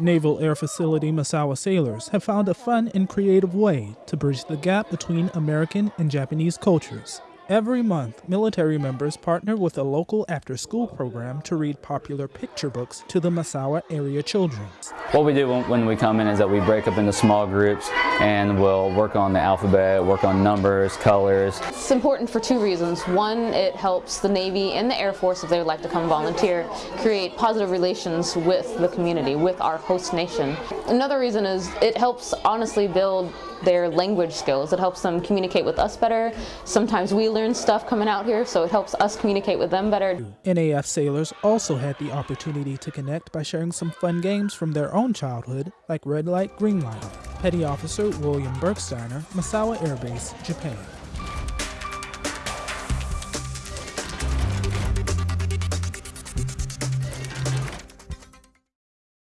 Naval Air Facility Misawa sailors have found a fun and creative way to bridge the gap between American and Japanese cultures. Every month, military members partner with a local after school program to read popular picture books to the Misawa area children. What we do when we come in is that we break up into small groups and we'll work on the alphabet, work on numbers, colors. It's important for two reasons. One, it helps the Navy and the Air Force, if they would like to come volunteer, create positive relations with the community, with our host nation. Another reason is it helps honestly build their language skills. It helps them communicate with us better. Sometimes we learn stuff coming out here, so it helps us communicate with them better. NAF sailors also had the opportunity to connect by sharing some fun games from their own childhood, like Red Light, Green Light. Petty Officer William Bergsteiner, Misawa Air Base, Japan.